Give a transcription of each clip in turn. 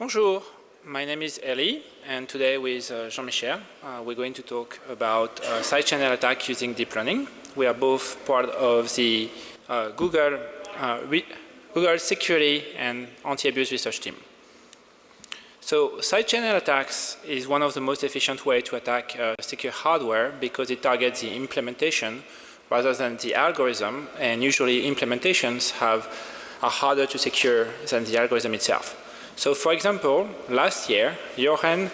Bonjour, my name is Elie and today with uh, Jean-Michel uh, we're going to talk about uh, side channel attack using deep learning. We are both part of the uh, Google, uh, Google security and anti-abuse research team. So side channel attacks is one of the most efficient way to attack uh, secure hardware because it targets the implementation rather than the algorithm and usually implementations have are harder to secure than the algorithm itself. So for example, last year, Jochen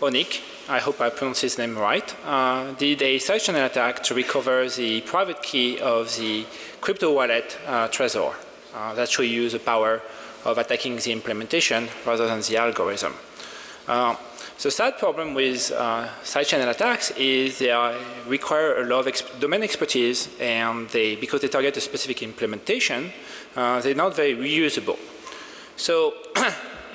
Hoenicke, I hope I pronounced his name right, uh, did a side channel attack to recover the private key of the crypto wallet uh, Trezor. Uh, that should use the power of attacking the implementation rather than the algorithm. Uh, the sad problem with uh, side channel attacks is they are, require a lot of ex domain expertise and they, because they target a specific implementation, uh, they're not very reusable. So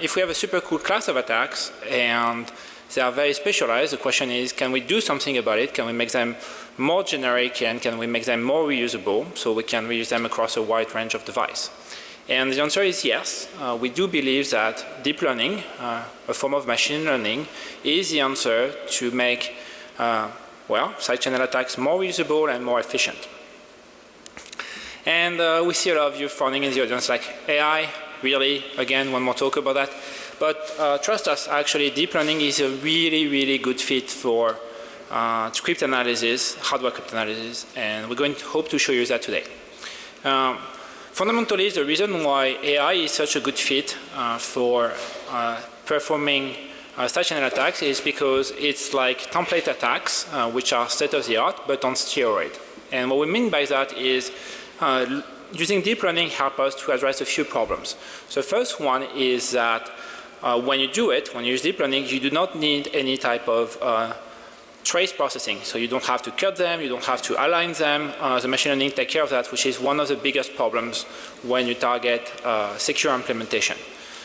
if we have a super cool class of attacks and they are very specialized, the question is can we do something about it? Can we make them more generic and can we make them more reusable so we can reuse them across a wide range of devices? And the answer is yes. Uh, we do believe that deep learning, uh, a form of machine learning, is the answer to make, uh, well, side channel attacks more usable and more efficient. And uh, we see a lot of you frowning in the audience like AI, really, again, one more talk about that. But uh, trust us, actually, deep learning is a really, really good fit for uh, script analysis, hardware crypt analysis, and we're going to hope to show you that today. Um, Fundamentally, the reason why AI is such a good fit uh, for uh, performing uh, channel attacks is because it's like template attacks, uh, which are state of the art, but on steroid. And what we mean by that is uh, using deep learning help us to address a few problems. So the first one is that uh, when you do it, when you use deep learning, you do not need any type of uh, trace processing. So you don't have to cut them, you don't have to align them. Uh, the machine learning take care of that, which is one of the biggest problems when you target uh, secure implementation.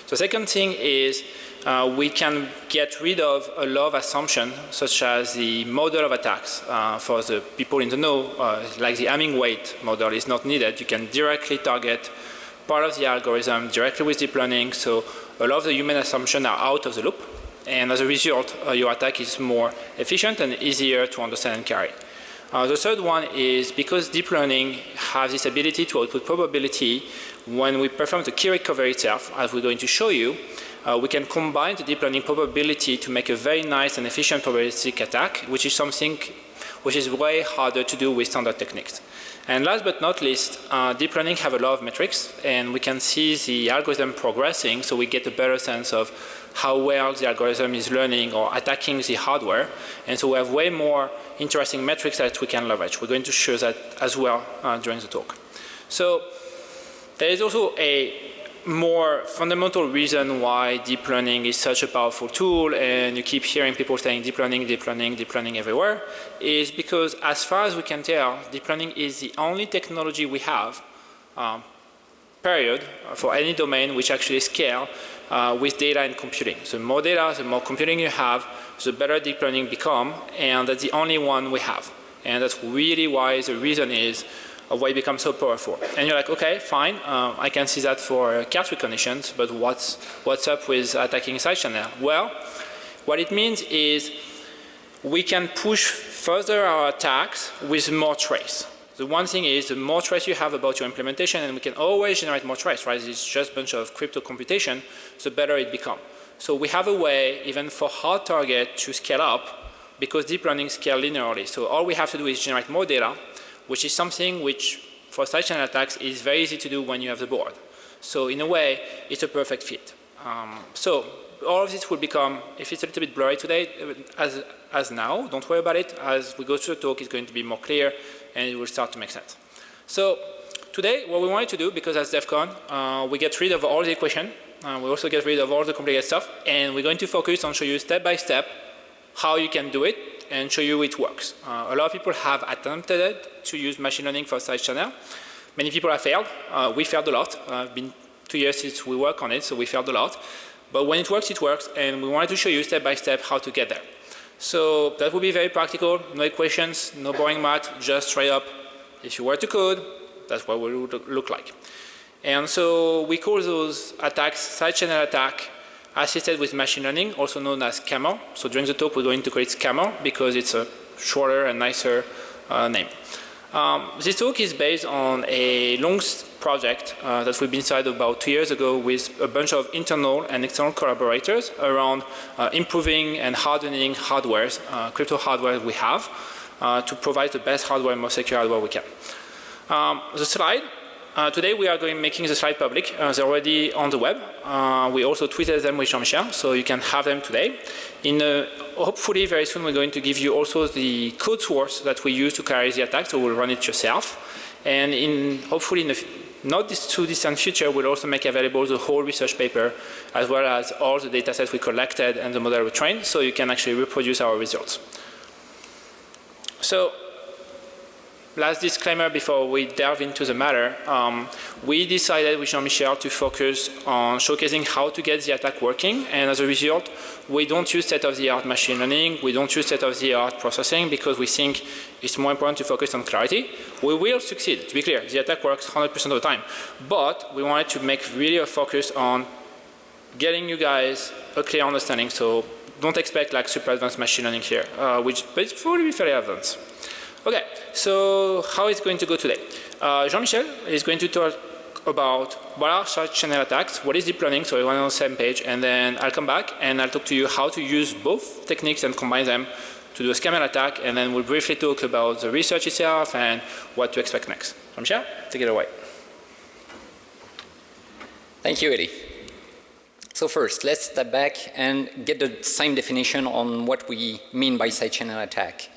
The second thing is uh, we can get rid of a lot of assumptions such as the model of attacks. Uh, for the people in the know, uh, like the Hamming weight model is not needed. You can directly target part of the algorithm directly with deep learning. So a lot of the human assumptions are out of the loop and as a result uh, your attack is more efficient and easier to understand and carry. Uh, the third one is because deep learning has this ability to output probability when we perform the key recovery itself as we're going to show you uh, we can combine the deep learning probability to make a very nice and efficient probabilistic attack which is something which is way harder to do with standard techniques. And last but not least, uh, deep learning have a lot of metrics and we can see the algorithm progressing so we get a better sense of how well the algorithm is learning or attacking the hardware. And so we have way more interesting metrics that we can leverage. We're going to show that as well uh, during the talk. So there is also a more fundamental reason why deep learning is such a powerful tool and you keep hearing people saying deep learning, deep learning, deep learning everywhere is because as far as we can tell deep learning is the only technology we have um, period for any domain which actually scale uh, with data and computing. So more data, the more computing you have, the better deep learning become and that's the only one we have. And that's really why the reason is of why it becomes so powerful. And you're like, okay, fine, um, I can see that for cat recognition, but what's, what's up with attacking side channel? Well, what it means is we can push further our attacks with more trace. The one thing is the more trace you have about your implementation and we can always generate more trace, right? It's just a bunch of crypto computation, the better it becomes. So we have a way even for hard target to scale up because deep learning scale linearly. So all we have to do is generate more data which is something which for side channel attacks is very easy to do when you have the board. So in a way, it's a perfect fit. Um, so all of this will become, if it's a little bit blurry today, as, as now, don't worry about it. As we go through the talk, it's going to be more clear and it will start to make sense. So today, what we wanted to do, because as DEF CON, uh, we get rid of all the equation, uh, we also get rid of all the complicated stuff, and we're going to focus on show you step by step how you can do it and show you it works. Uh, a lot of people have attempted to use machine learning for side channel. Many people have failed. Uh, we failed a lot. Uh, it's been two years since we work on it, so we failed a lot. But when it works, it works, and we wanted to show you step by step how to get there. So that would be very practical, no equations, no boring math, just straight up. If you were to code, that's what it would look like. And so we call those attacks side channel attack assisted with machine learning, also known as SCAML. So during the talk, we're going to call it SCAML because it's a shorter and nicer uh, name. Um, this talk is based on a long project uh, that we've been started about two years ago with a bunch of internal and external collaborators around uh, improving and hardening hardwares, uh, crypto hardware we have, uh, to provide the best hardware and most secure hardware we can. Um, the slide uh, today we are going making the slide public. Uh, they're already on the web. Uh, we also tweeted them with Jean-Michel, so you can have them today. In uh, hopefully very soon we're going to give you also the code source that we use to carry the attack, so we'll run it yourself. And in hopefully in the not this too distant future, we'll also make available the whole research paper as well as all the data sets we collected and the model we trained, so you can actually reproduce our results. So last disclaimer before we delve into the matter. Um, we decided with Jean-Michel to focus on showcasing how to get the attack working and as a result we don't use state-of-the-art machine learning, we don't use state-of-the-art processing because we think it's more important to focus on clarity. We will succeed, to be clear, the attack works 100% of the time but we wanted to make really a focus on getting you guys a clear understanding so don't expect like super advanced machine learning here, uh, which but it's probably fairly advanced. Okay, so how is going to go today? Uh, Jean-Michel is going to talk about what are such channel attacks, what is deep learning, so everyone on the same page, and then I'll come back and I'll talk to you how to use both techniques and combine them to do a SCAML attack, and then we'll briefly talk about the research itself and what to expect next. Jean-Michel, take it away. Thank you, Eddie. So first, let's step back and get the same definition on what we mean by side channel attack.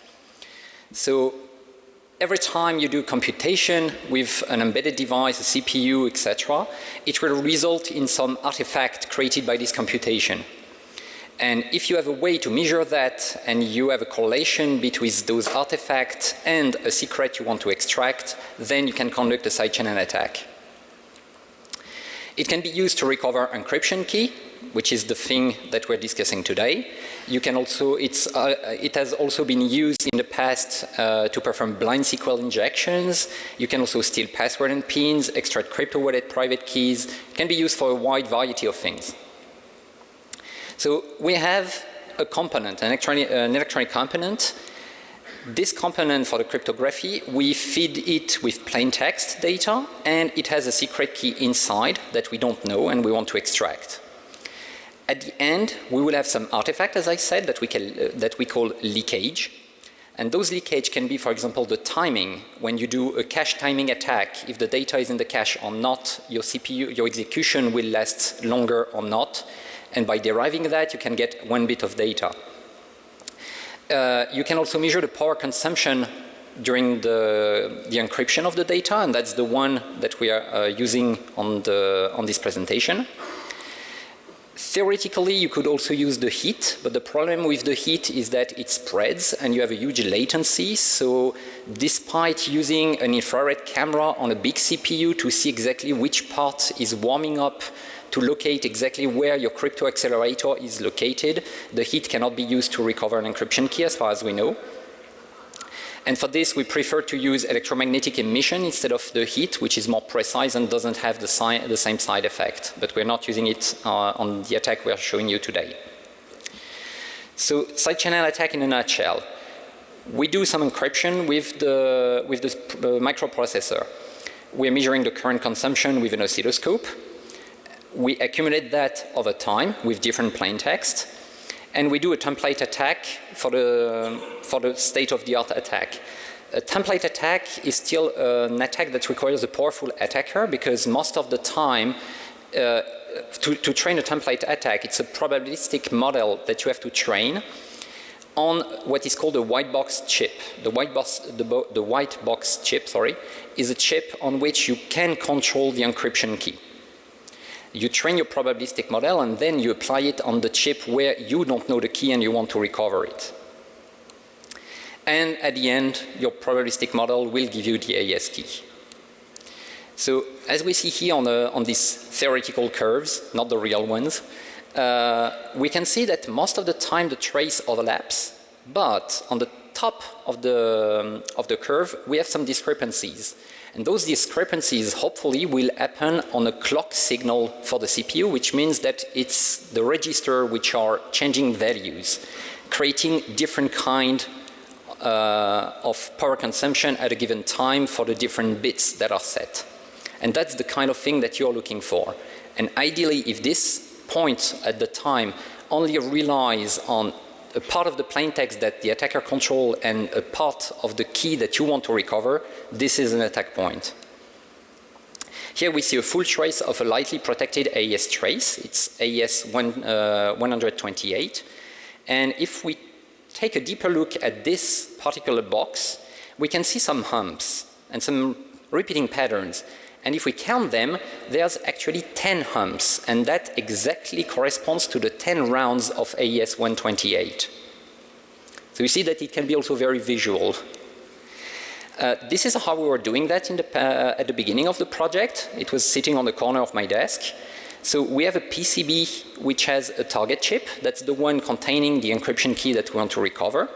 So every time you do computation with an embedded device, a CPU, etc., it will result in some artifact created by this computation. And if you have a way to measure that and you have a correlation between those artifacts and a secret you want to extract, then you can conduct a side channel attack. It can be used to recover encryption key, which is the thing that we're discussing today. You can also, it's, uh, it has also been used in the past uh, to perform blind SQL injections. You can also steal password and pins, extract crypto wallet private keys. It can be used for a wide variety of things. So we have a component, an electronic, an electronic component. This component for the cryptography, we feed it with plain text data and it has a secret key inside that we don't know and we want to extract. At the end, we will have some artifact, as I said, that we, can, uh, that we call leakage. And those leakage can be, for example, the timing. When you do a cache timing attack, if the data is in the cache or not, your CPU, your execution will last longer or not. And by deriving that, you can get one bit of data. Uh, you can also measure the power consumption during the, the encryption of the data, and that's the one that we are uh, using on, the, on this presentation. Theoretically, you could also use the heat, but the problem with the heat is that it spreads and you have a huge latency. So despite using an infrared camera on a big CPU to see exactly which part is warming up to locate exactly where your crypto accelerator is located, the heat cannot be used to recover an encryption key as far as we know. And for this we prefer to use electromagnetic emission instead of the heat which is more precise and doesn't have the, the same side effect. But we're not using it uh, on the attack we're showing you today. So side channel attack in a nutshell. We do some encryption with the, with the uh, microprocessor. We're measuring the current consumption with an oscilloscope. We accumulate that over time with different plain text and we do a template attack for the, for the state-of-the-art attack. A template attack is still an attack that requires a powerful attacker because most of the time uh, to, to train a template attack it's a probabilistic model that you have to train on what is called a white box chip. The white box, the, the white box chip sorry, is a chip on which you can control the encryption key you train your probabilistic model and then you apply it on the chip where you don't know the key and you want to recover it. And at the end your probabilistic model will give you the AES key. So as we see here on, the, on these theoretical curves, not the real ones, uh, we can see that most of the time the trace overlaps, but on the top of the, um, of the curve we have some discrepancies. And those discrepancies hopefully will happen on a clock signal for the CPU, which means that it's the register which are changing values, creating different kind uh, of power consumption at a given time for the different bits that are set. And that's the kind of thing that you're looking for. And ideally, if this point at the time only relies on a part of the plain text that the attacker control and a part of the key that you want to recover, this is an attack point. Here we see a full trace of a lightly protected AES trace. It's AES one, uh, 128. And if we take a deeper look at this particular box, we can see some humps and some repeating patterns. And if we count them, there's actually 10 humps, and that exactly corresponds to the 10 rounds of AES 128. So you see that it can be also very visual. Uh, this is how we were doing that in the, uh, at the beginning of the project. It was sitting on the corner of my desk. So we have a PCB which has a target chip. That's the one containing the encryption key that we want to recover.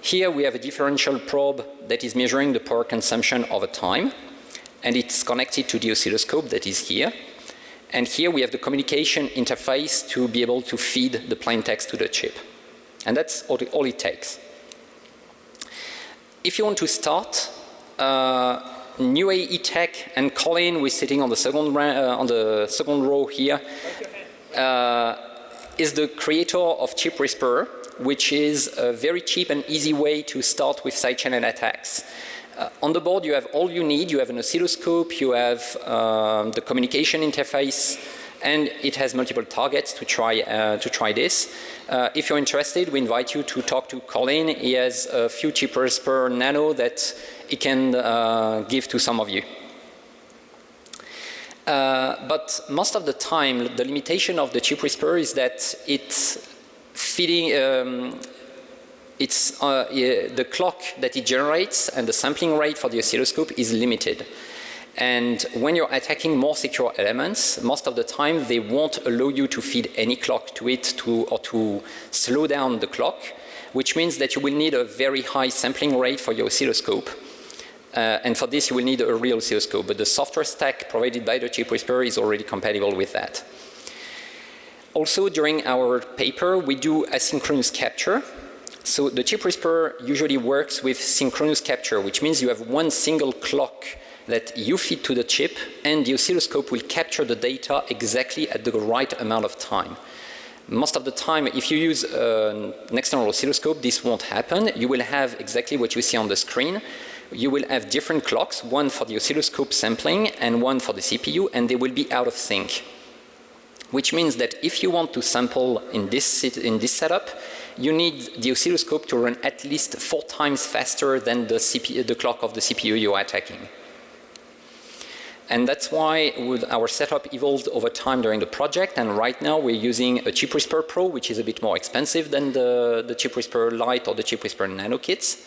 Here we have a differential probe that is measuring the power consumption over time and it's connected to the oscilloscope that is here. And here we have the communication interface to be able to feed the plain text to the chip. And that's all, all it takes. If you want to start, uh, NewAE Tech and Colin, we're sitting on the second, uh, on the second row here, uh, is the creator of Chip Whisperer, which is a very cheap and easy way to start with side channel attacks. Uh, on the board you have all you need. You have an oscilloscope, you have um, the communication interface, and it has multiple targets to try uh, to try this. Uh, if you're interested, we invite you to talk to Colin. He has a few Chip Whisperer Nano that he can uh, give to some of you. Uh, but most of the time, the limitation of the chip whisperer is that it's feeding um, it's uh, the clock that it generates and the sampling rate for the oscilloscope is limited. And when you're attacking more secure elements, most of the time they won't allow you to feed any clock to it to, or to slow down the clock, which means that you will need a very high sampling rate for your oscilloscope. Uh, and for this you will need a real oscilloscope, but the software stack provided by the chip whisperer is already compatible with that. Also during our paper we do asynchronous capture so the chip whisperer usually works with synchronous capture, which means you have one single clock that you feed to the chip and the oscilloscope will capture the data exactly at the right amount of time. Most of the time, if you use uh, an external oscilloscope, this won't happen. You will have exactly what you see on the screen. You will have different clocks, one for the oscilloscope sampling and one for the CPU, and they will be out of sync. Which means that if you want to sample in this, in this setup, you need the oscilloscope to run at least four times faster than the, CPU, the clock of the CPU you are attacking. And that's why our setup evolved over time during the project and right now we're using a Chip Whisperer Pro which is a bit more expensive than the, the Chip Whisperer Lite or the Chip Whisperer Nano kits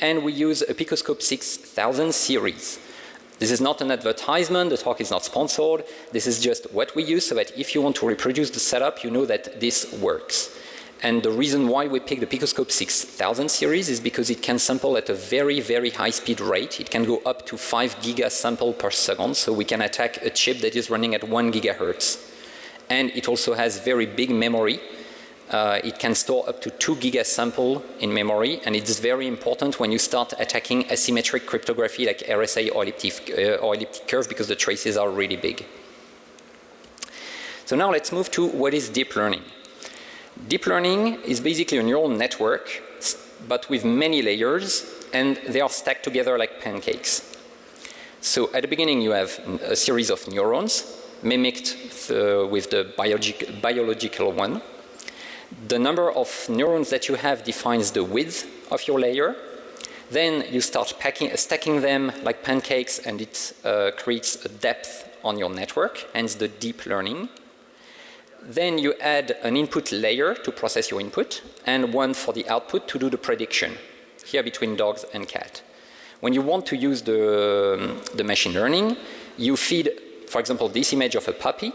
and we use a Picoscope 6000 series. This is not an advertisement, the talk is not sponsored, this is just what we use so that if you want to reproduce the setup you know that this works. And the reason why we picked the Picoscope 6000 series is because it can sample at a very, very high speed rate. It can go up to 5 giga sample per second. So we can attack a chip that is running at 1 gigahertz. And it also has very big memory. Uh, it can store up to 2 giga sample in memory. And it's very important when you start attacking asymmetric cryptography like RSA or elliptic, uh, or elliptic curve because the traces are really big. So now let's move to what is deep learning. Deep learning is basically a neural network but with many layers and they are stacked together like pancakes. So at the beginning you have a series of neurons mimicked uh, with the biologic, biological one. The number of neurons that you have defines the width of your layer. Then you start packing, stacking them like pancakes and it uh, creates a depth on your network, hence the deep learning. Then you add an input layer to process your input and one for the output to do the prediction here between dogs and cat. When you want to use the, the machine learning, you feed, for example, this image of a puppy.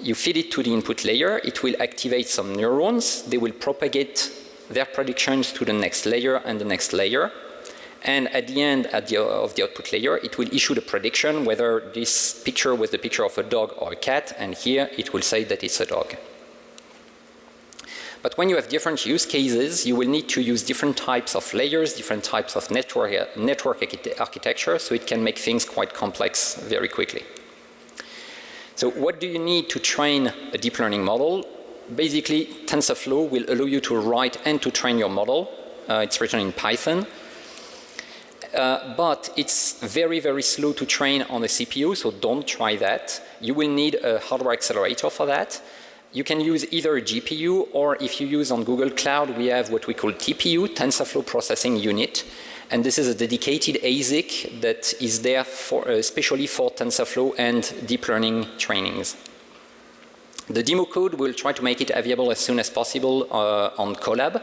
You feed it to the input layer. It will activate some neurons. They will propagate their predictions to the next layer and the next layer. And at the end at the, of the output layer, it will issue the prediction whether this picture was the picture of a dog or a cat. And here it will say that it's a dog. But when you have different use cases, you will need to use different types of layers, different types of network, network architecture, so it can make things quite complex very quickly. So what do you need to train a deep learning model? Basically, TensorFlow will allow you to write and to train your model. Uh, it's written in Python. Uh, but it's very, very slow to train on a CPU, so don't try that. You will need a hardware accelerator for that. You can use either a GPU or if you use on Google Cloud, we have what we call TPU, TensorFlow Processing Unit. And this is a dedicated ASIC that is there for, uh, especially for TensorFlow and deep learning trainings. The demo code will try to make it available as soon as possible uh, on Colab.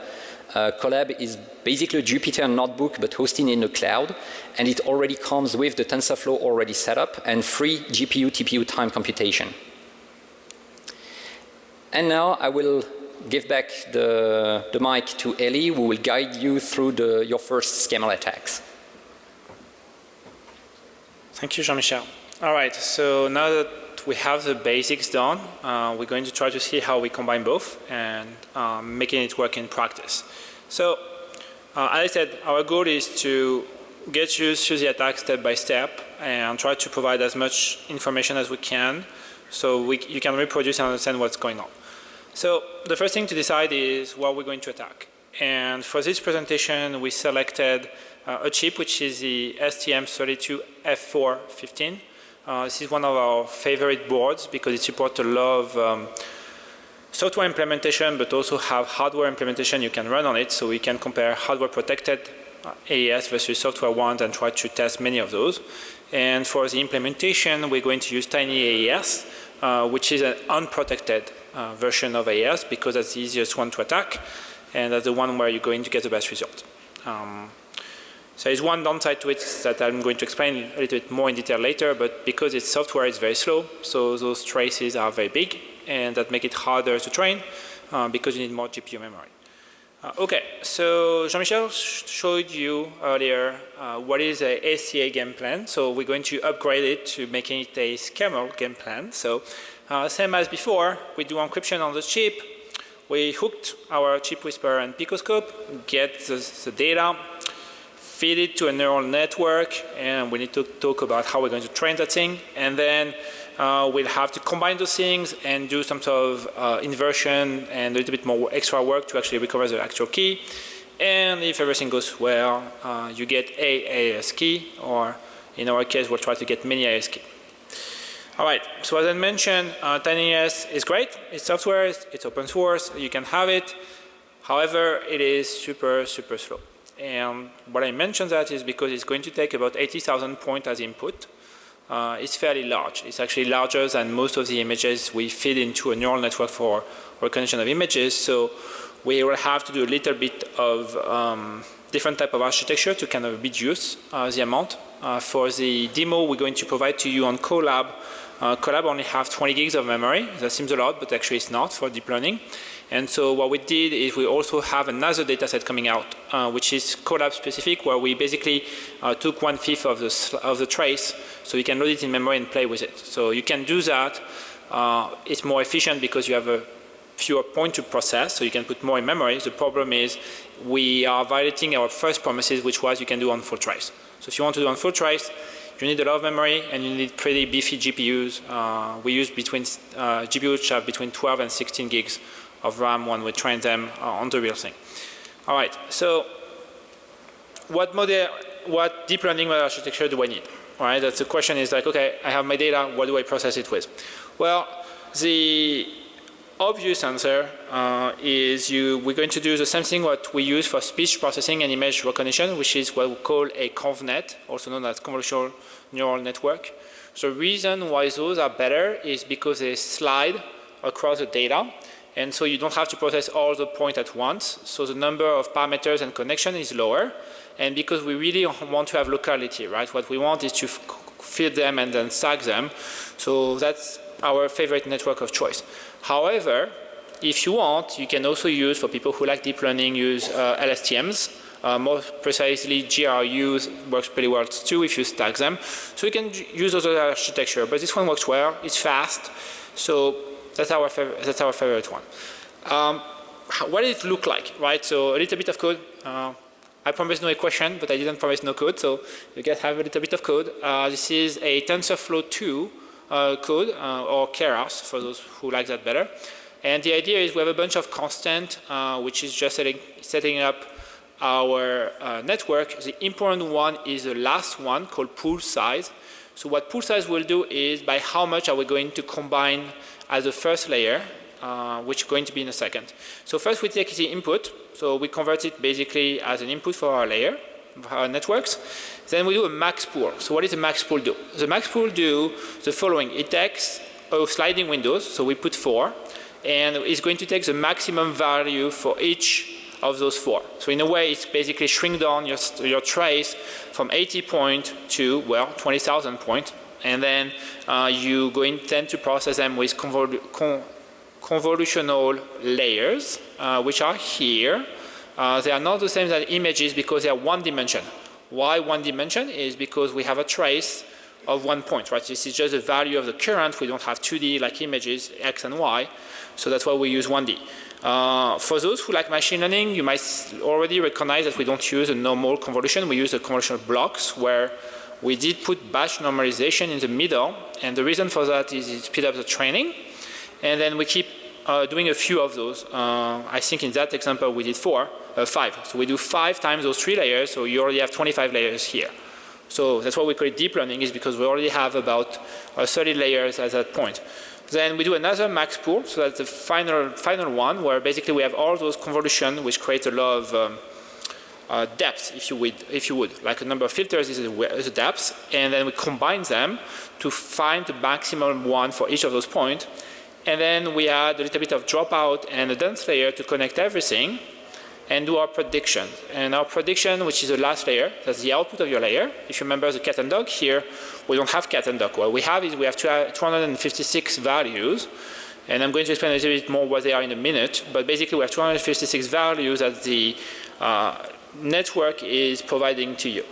Uh, Colab is basically a Jupyter notebook but hosting in the cloud and it already comes with the TensorFlow already set up and free GPU TPU time computation. And now I will give back the, the mic to Elie who will guide you through the, your first SCAML attacks. Thank you Jean-Michel. Alright, so now that we have the basics done, uh, we're going to try to see how we combine both and um, making it work in practice. So, uh, as I said, our goal is to get you through the attack step by step and try to provide as much information as we can so we, you can reproduce and understand what's going on. So the first thing to decide is what we're going to attack. And for this presentation, we selected uh, a chip which is the STM32F415. Uh, this is one of our favorite boards because it supports a lot of um, software implementation but also have hardware implementation you can run on it so we can compare hardware protected uh, AES versus software ones and try to test many of those. And for the implementation we're going to use Tiny AES uh, which is an unprotected uh, version of AES because that's the easiest one to attack and that's the one where you're going to get the best result. Um, so there's one downside to it that I'm going to explain a little bit more in detail later but because it's software it's very slow so those traces are very big and that make it harder to train uh, because you need more GPU memory. Uh, okay, so Jean-Michel showed you earlier uh, what is a SCA game plan. So we're going to upgrade it to making it a SCAML game plan. So uh, same as before, we do encryption on the chip. We hooked our chip whisperer and picoscope, get the, the data, feed it to a neural network, and we need to talk about how we're going to train that thing. And then uh, we'll have to combine those things and do some sort of uh, inversion and a little bit more extra work to actually recover the actual key. And if everything goes well, uh, you get a AES key, or in our case, we'll try to get many AES key. All right, so as I mentioned, uh, TinyAES is great. It's software, it's open source, you can have it. However, it is super, super slow. And what I mentioned that is because it's going to take about 80,000 points as input uh, is fairly large. It's actually larger than most of the images we feed into a neural network for recognition of images. So we will have to do a little bit of um, different type of architecture to kind of reduce uh, the amount. Uh, for the demo we're going to provide to you on Colab, uh, Colab only have 20 gigs of memory. That seems a lot, but actually it's not for deep learning. And so what we did is we also have another data set coming out, uh, which is Colab specific, where we basically uh, took one fifth of the, of the trace, so you can load it in memory and play with it. So you can do that. Uh, it's more efficient because you have a fewer point to process, so you can put more in memory. The problem is we are violating our first promises, which was you can do on full trace. So if you want to do on full trace, you need a lot of memory and you need pretty beefy GPUs. Uh, we use between uh, GPUs which have between 12 and 16 gigs of RAM when we train them uh, on the real thing. All right, so what model, what deep learning architecture do I need? All right, that's the question is like, okay, I have my data, what do I process it with? Well, the obvious answer uh, is you, we're going to do the same thing what we use for speech processing and image recognition, which is what we call a ConvNet, also known as convolutional neural network. The reason why those are better is because they slide across the data and so you don't have to process all the points at once. So the number of parameters and connection is lower. And because we really want to have locality, right? What we want is to feed them and then stack them. So that's our favorite network of choice. However, if you want, you can also use, for people who like deep learning, use uh, LSTMs. Uh, more precisely, GRUs works pretty well too if you stack them. So you can use other architecture, but this one works well. It's fast, so that's our that's our favorite one. Um, what did it look like, right? So a little bit of code. Uh, I promised no equation, but I didn't promise no code, so you guys have a little bit of code. Uh, this is a TensorFlow 2 uh, code, uh, or Keras for those who like that better. And the idea is we have a bunch of constant, uh, which is just setting, setting up our uh, network. The important one is the last one called pool size. So what pool size will do is by how much are we going to combine as the first layer, uh, which is going to be in a second. So first we take the input, so we convert it basically as an input for our layer, our networks. Then we do a max pool. So what does the max pool do? The max pool do the following. It takes a sliding windows, so we put four, and it's going to take the maximum value for each of those four. So in a way, it's basically shrink down your, your trace from 80 point to, well, 20,000 point. And then uh, you go intend to process them with con convolutional layers, uh, which are here. Uh, they are not the same as images because they are one dimension. Why one dimension is because we have a trace of one point, right? This is just the value of the current. We don't have 2D like images, X and Y. So that's why we use 1D. Uh, for those who like machine learning, you might already recognize that we don't use a normal convolution. We use the convolutional blocks where we did put batch normalization in the middle. And the reason for that is it speed up the training. And then we keep uh, doing a few of those. Uh, I think in that example we did four, uh, five. So we do five times those three layers, so you already have 25 layers here. So that's why we call it deep learning is because we already have about uh, 30 layers at that point. Then we do another max pool, so that's the final, final one where basically we have all those convolution which create a lot of um, uh, depth, if you would, if you would, like a number of filters is a, depth, and then we combine them to find the maximum one for each of those points. And then we add a little bit of dropout and a dense layer to connect everything and do our prediction. And our prediction, which is the last layer, that's the output of your layer. If you remember the cat and dog here, we don't have cat and dog. What we have is we have 256 values. And I'm going to explain a little bit more what they are in a minute. But basically we have 256 values that the uh, network is providing to you.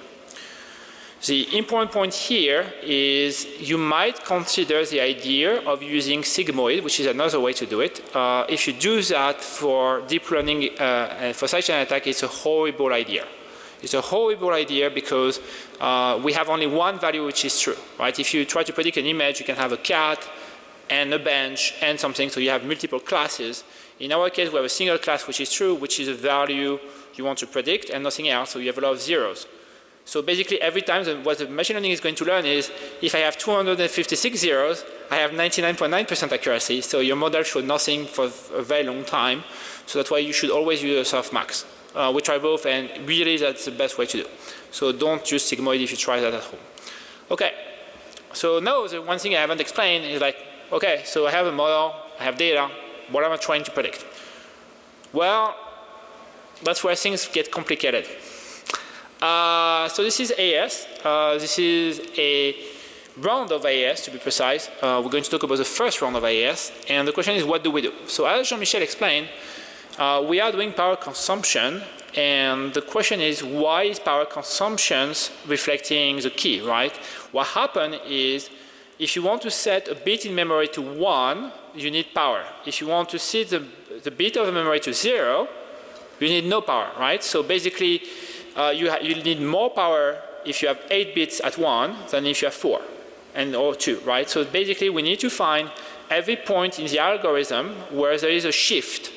The important point here is you might consider the idea of using sigmoid, which is another way to do it. Uh, if you do that for deep learning uh, for side channel attack, it's a horrible idea. It's a horrible idea because uh, we have only one value which is true, right? If you try to predict an image, you can have a cat and a bench and something, so you have multiple classes. In our case, we have a single class which is true, which is a value you want to predict and nothing else, so you have a lot of zeros. So basically every time the, what the machine learning is going to learn is if I have 256 zeros, I have 99.9% accuracy. So your model showed nothing for a very long time. So that's why you should always use a softmax. Uh, we try both and really that's the best way to do. So don't use sigmoid if you try that at home. Okay. So now the one thing I haven't explained is like, okay, so I have a model, I have data, what am I trying to predict? Well, that's where things get complicated. Uh, so this is AES. Uh, this is a round of AES to be precise. Uh, we're going to talk about the first round of AES. And the question is what do we do? So as Jean-Michel explained, uh, we are doing power consumption and the question is why is power consumption reflecting the key, right? What happened is if you want to set a bit in memory to 1, you need power. If you want to set the, the bit of the memory to 0, you need no power, right? So basically uh, you, you need more power if you have 8 bits at 1 than if you have 4 and or 2, right? So basically we need to find every point in the algorithm where there is a shift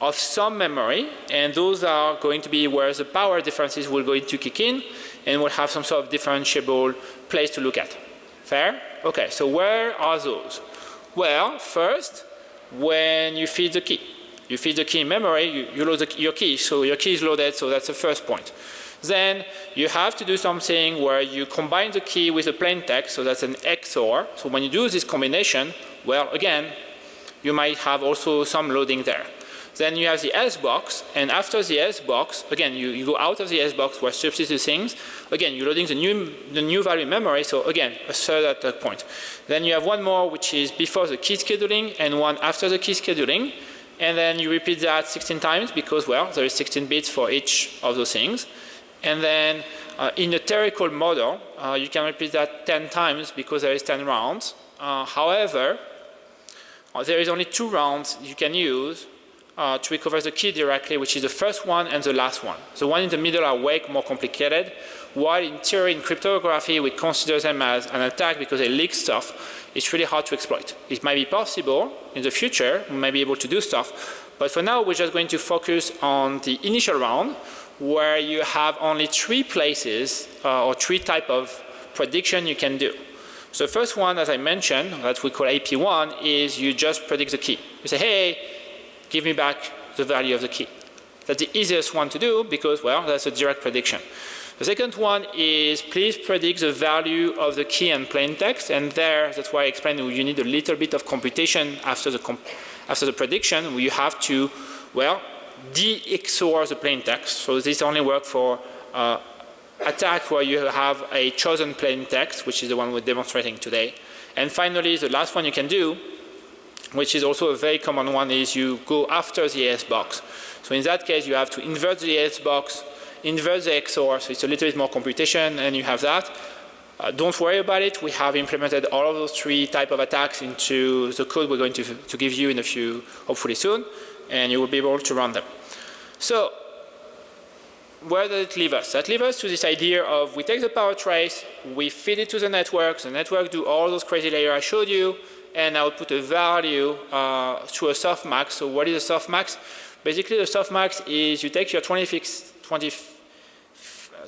of some memory and those are going to be where the power differences will going to kick in and we'll have some sort of differentiable place to look at. Fair? Okay, so where are those? Well, first, when you feed the key. You feed the key in memory, you, you load the, your key, so your key is loaded, so that's the first point. Then you have to do something where you combine the key with a plain text, so that's an XOR. So when you do this combination, well, again, you might have also some loading there. Then you have the S box, and after the S box, again, you, you go out of the S box where substitute things. Again, you're loading the new, the new value memory, so again, a third at that point. Then you have one more which is before the key scheduling and one after the key scheduling. And then you repeat that 16 times because, well, there is 16 bits for each of those things. And then uh, in a theoretical model, uh, you can repeat that 10 times because there is 10 rounds. Uh, however, uh, there is only two rounds you can use uh, to recover the key directly, which is the first one and the last one. The one in the middle are way more complicated, while in theory, in cryptography, we consider them as an attack because they leak stuff. It's really hard to exploit. It might be possible in the future, we might be able to do stuff, but for now, we're just going to focus on the initial round, where you have only three places uh, or three type of prediction you can do. So the first one, as I mentioned, that we call AP1, is you just predict the key. You say, hey, give me back the value of the key. That's the easiest one to do because, well, that's a direct prediction. The second one is please predict the value of the key and plain text. And there, that's why I explained you need a little bit of computation after the, comp after the prediction. You have to, well, de-XOR the plain text. So this only works for uh, attack where you have a chosen plain text, which is the one we're demonstrating today. And finally, the last one you can do which is also a very common one, is you go after the AES box. So in that case, you have to invert the AES box, invert the XOR, so it's a little bit more computation, and you have that. Uh, don't worry about it. We have implemented all of those three type of attacks into the code we're going to, to give you in a few, hopefully soon, and you will be able to run them. So where does it leave us? That leaves us to this idea of we take the power trace, we feed it to the network, the network do all those crazy layers I showed you, and I would put a value uh, to a softmax. So what is a softmax? Basically the softmax is you take your 20, 20,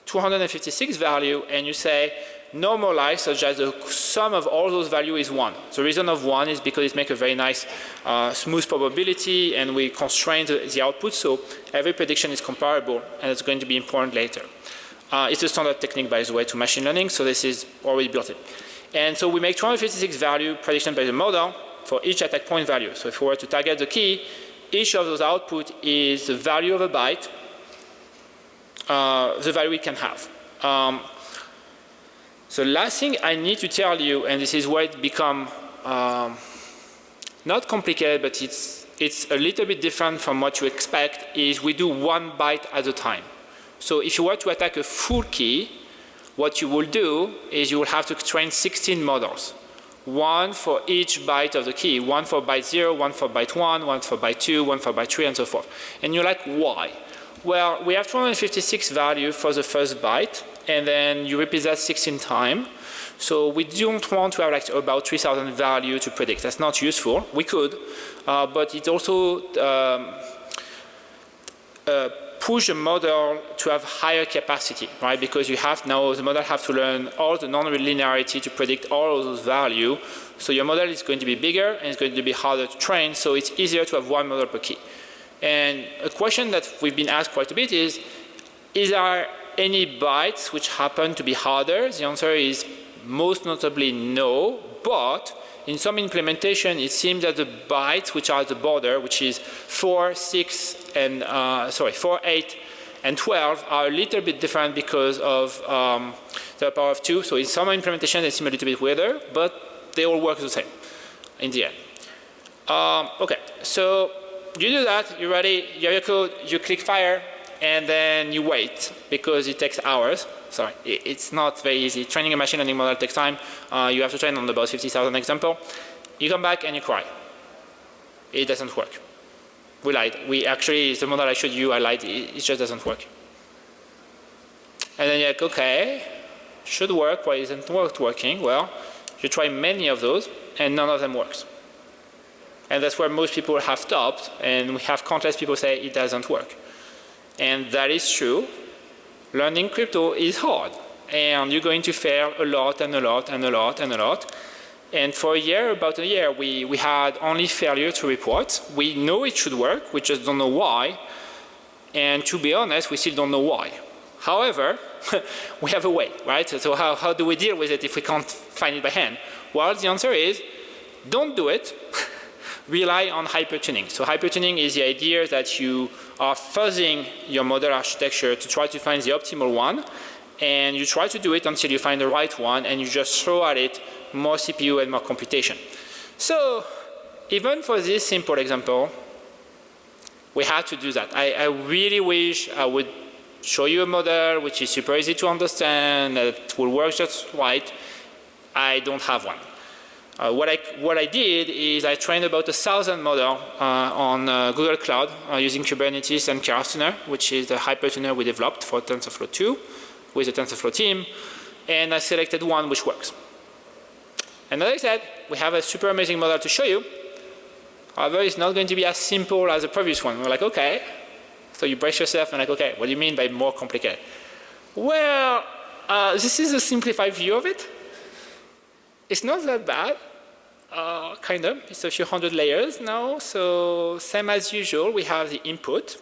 256 value and you say normalize such as the sum of all those values is 1. The reason of 1 is because it makes a very nice uh, smooth probability and we constrain the, the, output so every prediction is comparable and it's going to be important later. Uh, it's a standard technique by the way to machine learning so this is already built in. And so we make 256 value prediction by the model for each attack point value. So if we were to target the key, each of those output is the value of a byte, uh, the value it can have. Um, the last thing I need to tell you, and this is where it become um, not complicated, but it's, it's a little bit different from what you expect, is we do one byte at a time. So if you were to attack a full key, what you will do is you will have to train 16 models. One for each byte of the key, one for byte 0, one for byte 1, one for byte 2, one for byte 3, and so forth. And you're like, why? Well, we have 256 value for the first byte, and then you repeat that 16 times. So we don't want to have like about 3,000 value to predict. That's not useful. We could, uh, but it also um, uh, push the model to have higher capacity, right? Because you have now, the model have to learn all the non-linearity to predict all of those value. So your model is going to be bigger and it's going to be harder to train. So it's easier to have one model per key. And a question that we've been asked quite a bit is, is there any bytes which happen to be harder? The answer is most notably no, but in some implementation, it seems that the bytes which are the border, which is 4, 6, and uh, sorry, 4, 8, and 12 are a little bit different because of um, the power of 2. So in some implementation, they seem a little bit weirder, but they all work the same in the end. Um, okay, so you do that, you're ready, you have your code, you click fire, and then you wait because it takes hours. Sorry, it's not very easy. Training a machine learning model takes time. Uh, you have to train on about 50,000 example. You come back and you cry. It doesn't work. We lied. We actually, the model I showed you, I lied. It, just doesn't work. And then you're like, okay, should work. Why isn't it working? Well, you try many of those and none of them works. And that's where most people have stopped and we have countless people say it doesn't work. And that is true. Learning crypto is hard. And you're going to fail a lot and a lot and a lot and a lot. And for a year, about a year, we, we had only failure to report. We know it should work, we just don't know why. And to be honest, we still don't know why. However, we have a way, right? So how, how do we deal with it if we can't find it by hand? Well, the answer is don't do it. rely on hypertuning. So hypertuning is the idea that you are fuzzing your model architecture to try to find the optimal one and you try to do it until you find the right one and you just throw at it more CPU and more computation. So even for this simple example, we had to do that. I, I really wish I would show you a model which is super easy to understand, that will work just right. I don't have one. Uh, what, I, what I did is I trained about a thousand model uh, on uh, Google Cloud uh, using Kubernetes and Keras which is the hypertuner we developed for TensorFlow 2 with the TensorFlow team. And I selected one which works. And as I said, we have a super amazing model to show you. However, it's not going to be as simple as the previous one. We're like, okay. So you brace yourself and like, okay, what do you mean by more complicated? Well, uh, this is a simplified view of it. It's not that bad, uh, kind of. It's a few hundred layers now. So same as usual, we have the input.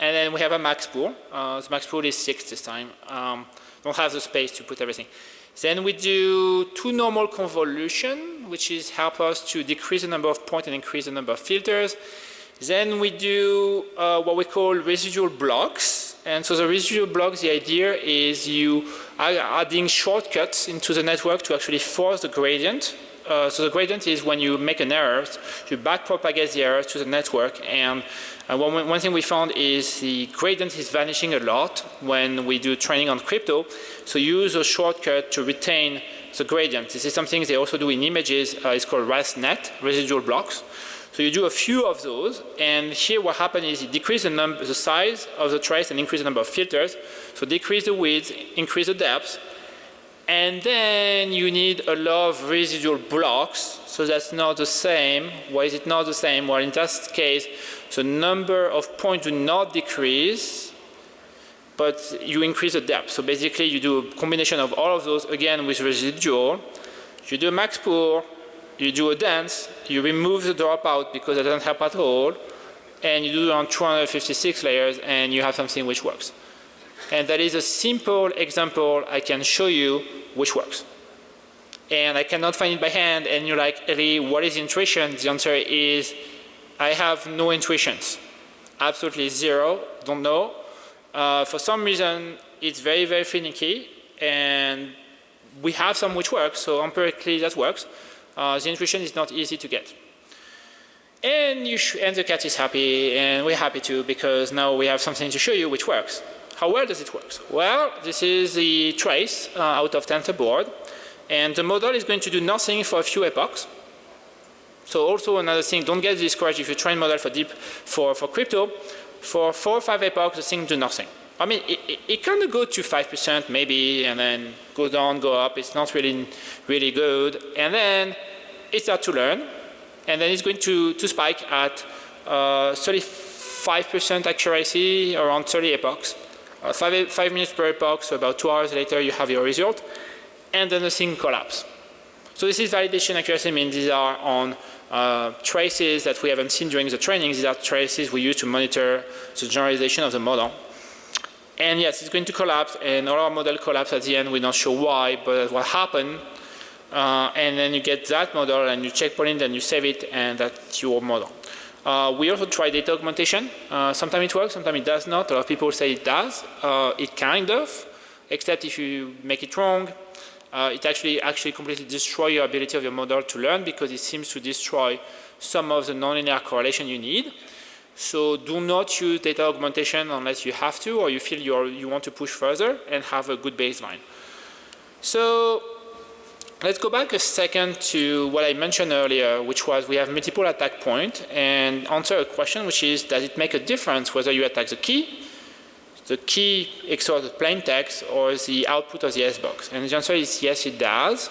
And then we have a max pool. Uh, the max pool is 6 this time. Um, don't have the space to put everything. Then we do two normal convolution, which is help us to decrease the number of points and increase the number of filters. Then we do uh, what we call residual blocks. And so the residual blocks, the idea is you are adding shortcuts into the network to actually force the gradient. Uh, so the gradient is when you make an error, you backpropagate the error to the network. And uh, one, one thing we found is the gradient is vanishing a lot when we do training on crypto. So use a shortcut to retain the gradient. This is something they also do in images. Uh, it's called ResNet, residual blocks. So you do a few of those, and here what happens is you decrease the, number, the size of the trace and increase the number of filters. So decrease the width, increase the depth, and then you need a lot of residual blocks. So that's not the same. Why is it not the same? Well, in that case, the number of points do not decrease, but you increase the depth. So basically, you do a combination of all of those, again, with residual. You do a max pool, you do a dense, you remove the dropout because it doesn't help at all, and you do it on 256 layers and you have something which works. And that is a simple example I can show you which works. And I cannot find it by hand and you're like, Elie, what is intuition? The answer is, I have no intuitions. Absolutely zero, don't know. Uh, for some reason, it's very, very finicky and we have some which works, so empirically that works uh, the intuition is not easy to get. And, and the cat is happy, and we're happy too, because now we have something to show you which works. How well does it work? Well, this is the trace uh, out of TensorBoard, and the model is going to do nothing for a few epochs. So also another thing, don't get discouraged if you train model for deep for, for crypto. For four or five epochs, the thing do nothing. I mean, it, it, it kind of go to 5% maybe, and then go down, go up. It's not really, really good. And then it starts to learn, and then it's going to, to spike at 35% uh, accuracy around 30 epochs. Uh, five, five minutes per epoch, so about two hours later you have your result, and then the thing collapses. So this is validation accuracy, means these are on uh, traces that we haven't seen during the training. These are traces we use to monitor the generalization of the model. And yes, it's going to collapse, and all our model collapse at the end. We're not sure why, but what happened. Uh, and then you get that model, and you checkpoint and you save it, and that's your model. Uh, we also try data augmentation. Uh, sometimes it works, sometimes it does not. A lot of people say it does. Uh, it kind of, except if you make it wrong. Uh, it actually actually completely destroys your ability of your model to learn because it seems to destroy some of the nonlinear correlation you need. So do not use data augmentation unless you have to or you feel you you want to push further and have a good baseline. So let's go back a second to what I mentioned earlier, which was we have multiple attack points and answer a question which is does it make a difference whether you attack the key, the key XOR the plain text or the output of the S-box? And the answer is yes, it does.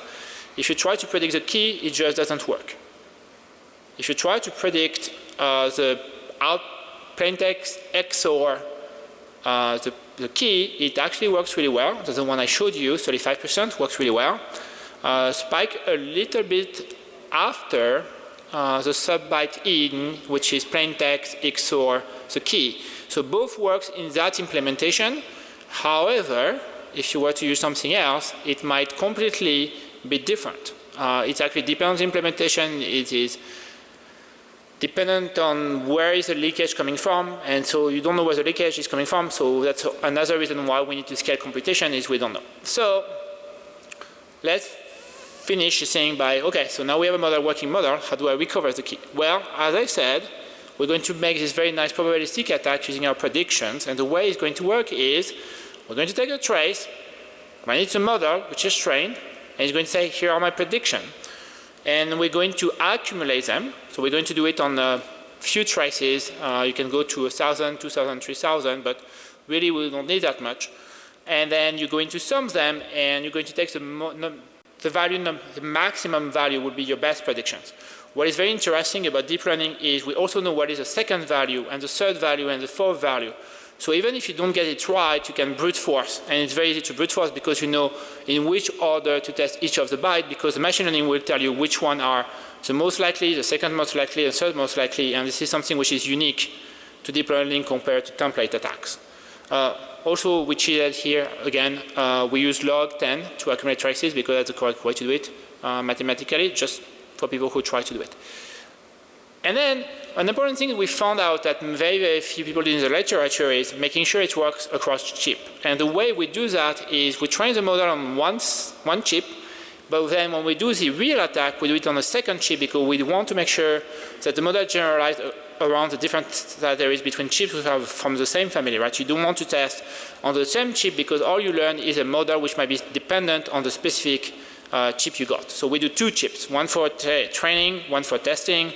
If you try to predict the key, it just doesn't work. If you try to predict uh, the out plaintext XOR uh, the, the, key, it actually works really well. The one I showed you, 35% works really well. Uh, spike a little bit after uh, the sub-byte in, which is plaintext XOR the key. So both works in that implementation. However, if you were to use something else, it might completely be different. Uh, it actually depends implementation. It is dependent on where is the leakage coming from and so you don't know where the leakage is coming from so that's another reason why we need to scale computation is we don't know. So let's finish saying by okay so now we have a model working model how do I recover the key? Well as I said we're going to make this very nice probabilistic attack using our predictions. And the way it's going to work is we're going to take a trace, it to a model, which is trained, and it's going to say, here are my predictions. And we're going to accumulate them. So we're going to do it on a few traces. Uh, you can go to 1,000, 2,000, 3,000, but really we don't need that much. And then you're going to sum them, and you're going to take the, the value, the maximum value would be your best predictions. What is very interesting about deep learning is we also know what is the second value and the third value and the fourth value. So even if you don't get it right, you can brute force. And it's very easy to brute force because you know in which order to test each of the bytes because the machine learning will tell you which one are the most likely, the second most likely, and third most likely. And this is something which is unique to deep learning compared to template attacks. Uh, also, we cheated here again. Uh, we use log 10 to accumulate traces because that's the correct way to do it uh, mathematically, just for people who try to do it. And then an important thing we found out that very, very few people in the literature is making sure it works across chip. And the way we do that is we train the model on one, one chip, but then when we do the real attack, we do it on a second chip because we want to make sure that the model generalizes around the difference that there is between chips from the same family, right? You don't want to test on the same chip because all you learn is a model which might be dependent on the specific uh, chip you got. So we do two chips, one for training, one for testing,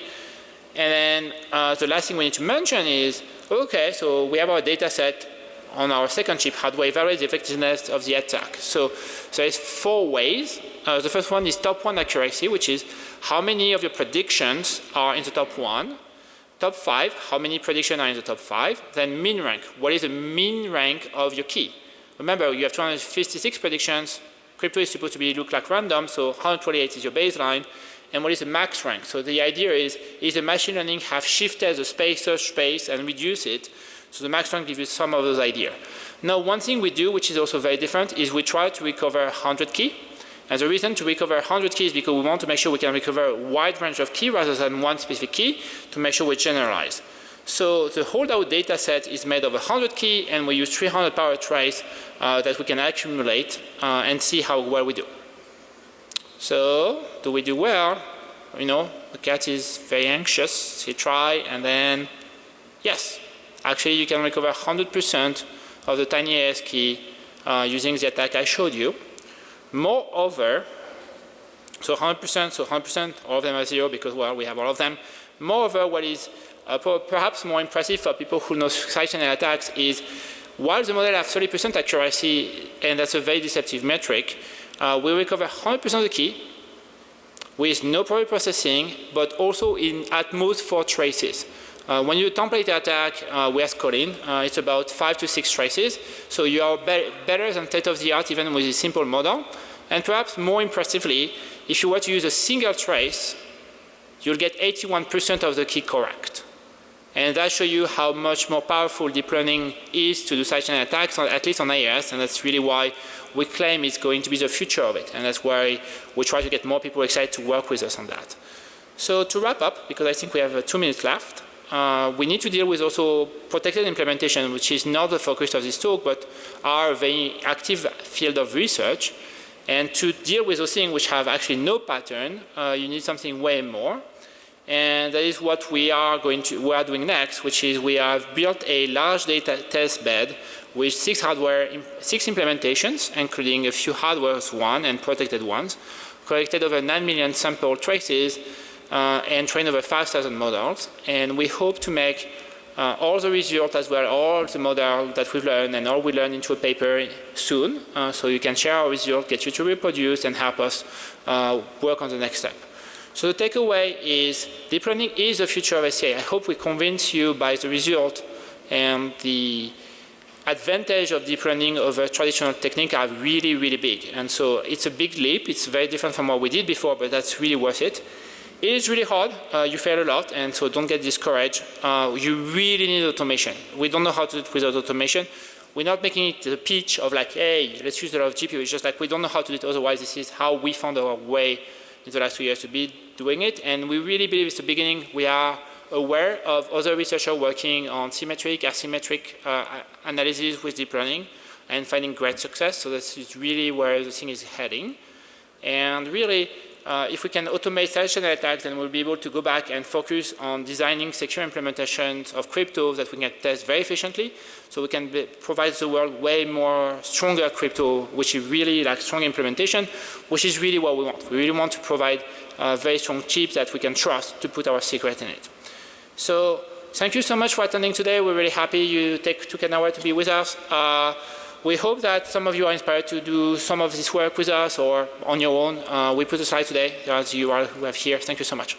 and then uh, the last thing we need to mention is, okay, so we have our data set on our second chip, how do we evaluate the effectiveness of the attack? So there's four ways. Uh, the first one is top one accuracy, which is how many of your predictions are in the top one. Top five, how many predictions are in the top five. Then mean rank, what is the mean rank of your key? Remember, you have 256 predictions. Crypto is supposed to be look like random, so 128 is your baseline and what is the max rank. So the idea is, is the machine learning have shifted the space search space and reduce it. So the max rank gives you some of those ideas. Now one thing we do, which is also very different, is we try to recover 100 key. And the reason to recover 100 keys is because we want to make sure we can recover a wide range of key rather than one specific key to make sure we generalize. So the holdout data set is made of 100 key and we use 300 power trace uh, that we can accumulate uh, and see how well we do. So do we do well? You know, the cat is very anxious. He try and then, yes, actually you can recover 100% of the TinyAES key uh, using the attack I showed you. Moreover, so 100%, so 100%, all of them are zero because, well, we have all of them. Moreover, what is uh, perhaps more impressive for people who know side channel attacks is while the model has 30% accuracy, and that's a very deceptive metric, uh, we recover 100% of the key with no prior processing, but also in at most four traces. Uh, when you template attack uh, with Colin, uh, it's about five to six traces. So you are be better than state of the art even with a simple model. And perhaps more impressively, if you were to use a single trace, you'll get 81% of the key correct. And that shows you how much more powerful deep learning is to do such an attacks, at least on AES, and that's really why we claim it's going to be the future of it. And that's why we try to get more people excited to work with us on that. So to wrap up, because I think we have uh, two minutes left, uh, we need to deal with also protected implementation, which is not the focus of this talk, but are a very active field of research. And to deal with those things which have actually no pattern, uh, you need something way more. And that is what we are going to, we are doing next, which is we have built a large data test bed with six hardware, six implementations, including a few hardware one and protected ones, collected over 9 million sample traces uh, and trained over 5,000 models. And we hope to make uh, all the results as well, all the model that we've learned and all we learn into a paper soon. Uh, so you can share our results, get you to reproduce and help us uh, work on the next step. So the takeaway is deep learning is the future of SCA. I hope we convince you by the result and the advantage of deep learning over traditional technique are really, really big. And so it's a big leap. It's very different from what we did before, but that's really worth it. It is really hard. Uh, you fail a lot, and so don't get discouraged. Uh, you really need automation. We don't know how to do it without automation. We're not making it the pitch of like, hey, let's use a lot of GPU. It's just like we don't know how to do it otherwise. This is how we found our way in the last two years to be doing it. And we really believe it's the beginning. We are aware of other researchers working on symmetric, asymmetric uh, analysis with deep learning and finding great success. So this is really where the thing is heading. And really, uh, if we can automate side-channel attacks, then we'll be able to go back and focus on designing secure implementations of crypto that we can test very efficiently. So we can provide the world way more stronger crypto, which is really like strong implementation, which is really what we want. We really want to provide a very strong chip that we can trust to put our secret in it. So thank you so much for attending today. We're really happy you take, took an hour to be with us. Uh, we hope that some of you are inspired to do some of this work with us or on your own. Uh, we put a slide today as you are who have here. Thank you so much.